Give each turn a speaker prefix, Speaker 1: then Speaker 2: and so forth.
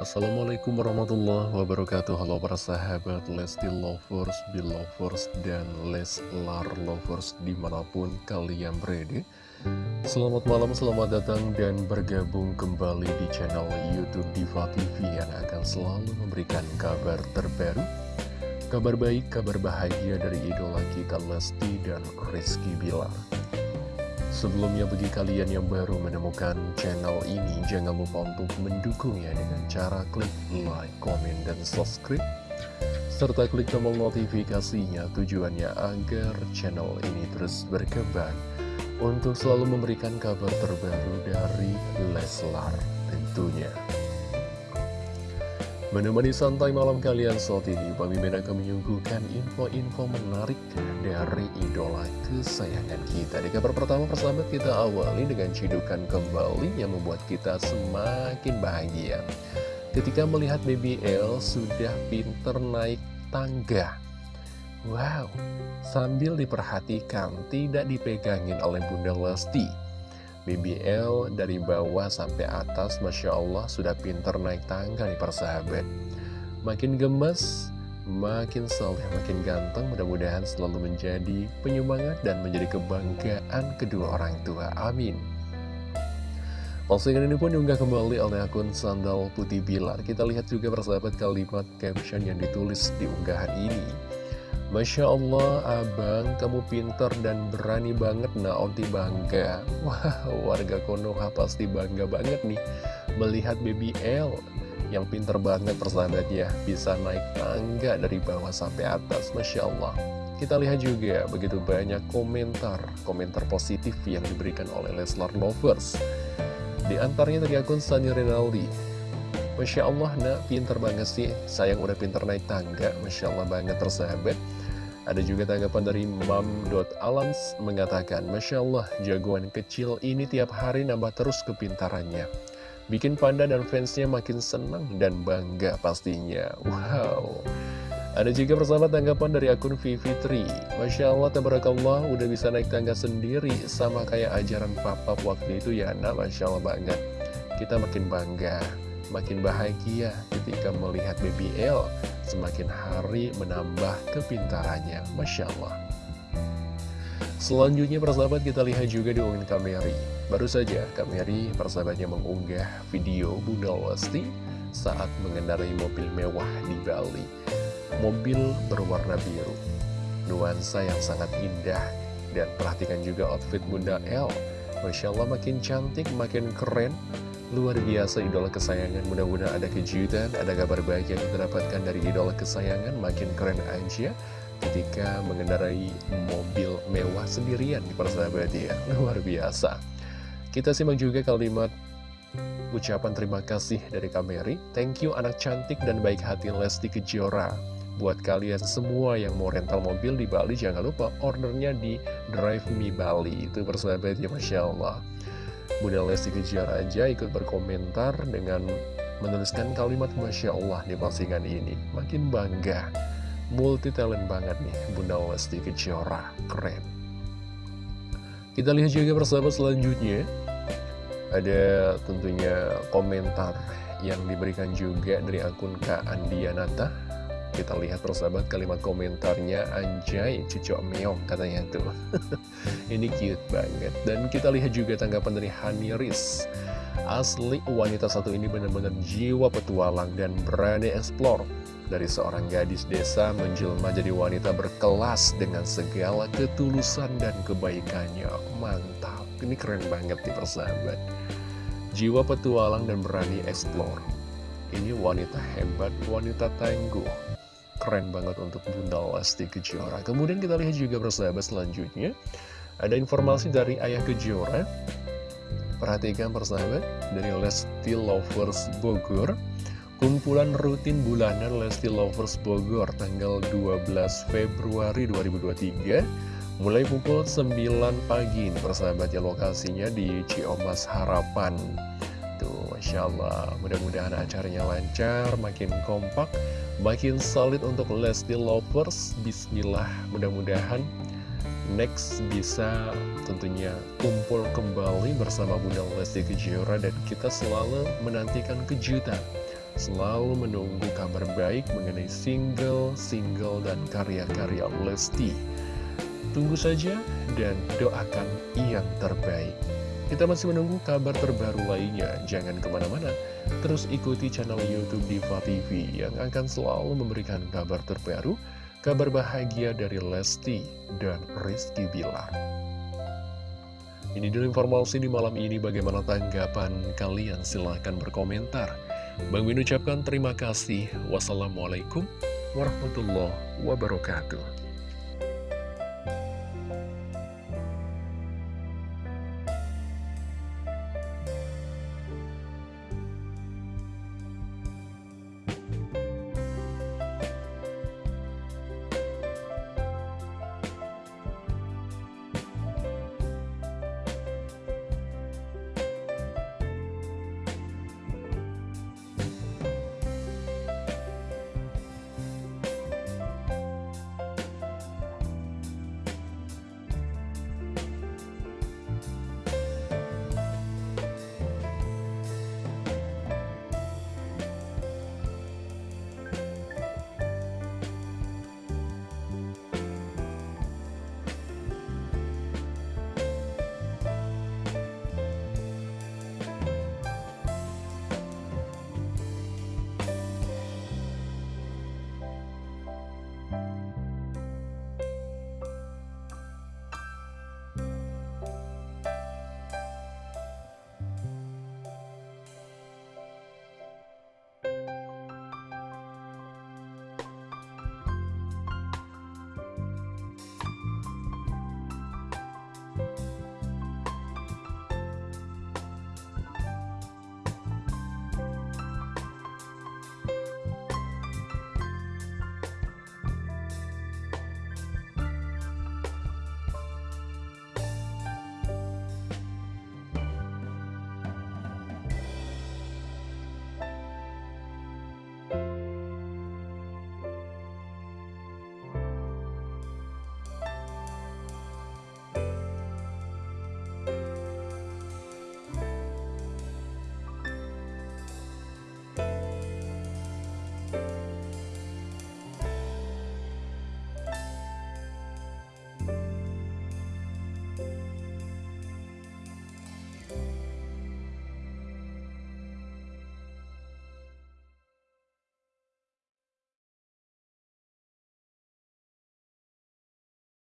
Speaker 1: Assalamualaikum warahmatullahi wabarakatuh. Halo para sahabat Lesti Lovers, Belovers, dan Leslar Lovers di mana pun kalian berada. Selamat malam, selamat datang dan bergabung kembali di channel Youtube Diva TV Yang akan selalu memberikan kabar terbaru Kabar baik, kabar bahagia dari idola kita Lesti dan Rizky Bilar Sebelumnya bagi kalian yang baru menemukan channel ini, jangan lupa untuk mendukungnya dengan cara klik like, komen, dan subscribe. Serta klik tombol notifikasinya tujuannya agar channel ini terus berkembang untuk selalu memberikan kabar terbaru dari Leslar tentunya. Menemani santai malam kalian saat ini, Bang Mimin akan menyuguhkan info-info menarik dari idola kesayangan kita. Di kabar pertama persahabat kita awali dengan cidukan kembali yang membuat kita semakin bahagia. Ketika melihat BBL sudah pinter naik tangga. Wow, sambil diperhatikan tidak dipegangin oleh Bunda Lesti. BBL dari bawah sampai atas Masya Allah sudah pinter naik tangga nih persahabat Makin gemes, makin soleh, makin ganteng Mudah-mudahan selalu menjadi penyemangat dan menjadi kebanggaan kedua orang tua. Amin. Postingan ini pun diunggah kembali oleh akun Sandal Putih Bilar. Kita lihat juga persahabat kalimat caption yang ditulis di unggahan ini Masya Allah, abang, kamu pinter dan berani banget, nah onti bangga. Wah, warga Konoha pasti bangga banget nih melihat baby L yang pinter banget persahabat ya, bisa naik tangga dari bawah sampai atas, Masya Allah. Kita lihat juga begitu banyak komentar, komentar positif yang diberikan oleh Leslar Lovers. Di antaranya dari akun Sani Renaldi, Masya Allah nak pinter banget sih Sayang udah pinter naik tangga Masya Allah banget tersahabat Ada juga tanggapan dari mam.alams mengatakan Masya Allah jagoan kecil ini tiap hari nambah terus kepintarannya. Bikin Panda dan fansnya makin senang dan bangga pastinya. Wow. Ada juga persahabat tanggapan dari akun Vivitri Masya Allah, tabarakallah, udah bisa naik tangga sendiri Sama kayak ajaran papa waktu itu ya, nah Masya Allah banget Kita makin bangga makin bahagia ketika melihat BBL semakin hari menambah kepintarannya. Masya Allah. Selanjutnya persahabat kita lihat juga di unggahan Kameri. Baru saja Kameri persahabatnya mengunggah video Bunda Lesti saat mengendarai mobil mewah di Bali. Mobil berwarna biru. Nuansa yang sangat indah dan perhatikan juga outfit Bunda L. Masya Allah makin cantik, makin keren Luar biasa idola kesayangan, mudah-mudahan ada kejutan, ada kabar baik yang kita dari idola kesayangan, makin keren aja ketika mengendarai mobil mewah sendirian di persahabat ya, luar biasa. Kita simak juga kalimat ucapan terima kasih dari Kameri, thank you anak cantik dan baik hati Lesti Kejora. Buat kalian semua yang mau rental mobil di Bali, jangan lupa ordernya di Drive Me Bali, itu persahabat ya Masya Allah. Bunda Lesti Kejora aja ikut berkomentar dengan menuliskan kalimat Masya Allah di postingan ini. Makin bangga, multi talent banget nih Bunda Lesti Kejora, keren. Kita lihat juga persahabat selanjutnya, ada tentunya komentar yang diberikan juga dari akun Kak Andianata kita lihat persahabat kalimat komentarnya Anjay cucok meong katanya tuh. Ini cute banget. Dan kita lihat juga tanggapan dari Hani Riz. Asli wanita satu ini benar-benar jiwa petualang dan berani eksplor. Dari seorang gadis desa menjelma jadi wanita berkelas dengan segala ketulusan dan kebaikannya. Mantap, ini keren banget nih persahabat. Jiwa petualang dan berani eksplor Ini wanita hebat, wanita tangguh keren banget untuk Bunda Lesti Kejora. Kemudian kita lihat juga persahabat selanjutnya, ada informasi dari Ayah Kejora. Perhatikan persahabat, dari Lesti Lovers Bogor, kumpulan rutin bulanan Lesti Lovers Bogor tanggal 12 Februari 2023, mulai pukul 9 pagi, persahabat ya lokasinya di Ciomas Harapan. Tuh, Masya Allah, mudah-mudahan acaranya lancar, makin kompak, makin solid untuk Lesti Lovers. Bismillah. Mudah-mudahan next bisa tentunya kumpul kembali bersama Bunda Lesti Kejora dan kita selalu menantikan kejutan. Selalu menunggu kabar baik mengenai single-single dan karya-karya Lesti. Tunggu saja dan doakan yang terbaik. Kita masih menunggu kabar terbaru lainnya, jangan ke mana-mana, terus ikuti channel Youtube Diva TV yang akan selalu memberikan kabar terbaru, kabar bahagia dari Lesti dan Rizky Bilar. Ini dulu informasi di malam ini, bagaimana tanggapan kalian? Silahkan berkomentar. Bang Min ucapkan terima kasih. Wassalamualaikum warahmatullahi wabarakatuh.